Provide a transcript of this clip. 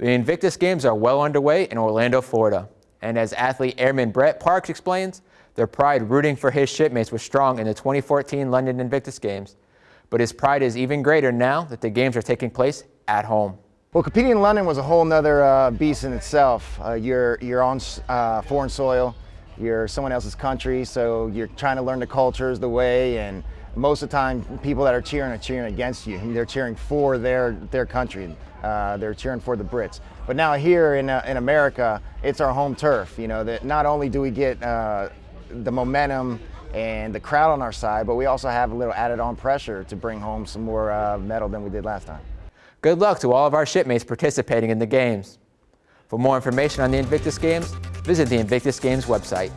The Invictus Games are well underway in Orlando, Florida. And as athlete airman Brett Parks explains, their pride rooting for his shipmates was strong in the 2014 London Invictus Games. But his pride is even greater now that the games are taking place at home. Well, competing in London was a whole nother uh, beast in itself. Uh, you're, you're on uh, foreign soil, you're someone else's country, so you're trying to learn the cultures, the way, and most of the time people that are cheering are cheering against you. They're cheering for their, their country. Uh, they're cheering for the Brits. But now here in, uh, in America, it's our home turf. You know, that not only do we get uh, the momentum and the crowd on our side, but we also have a little added on pressure to bring home some more uh, medal than we did last time. Good luck to all of our shipmates participating in the games. For more information on the Invictus Games, visit the Invictus Games website.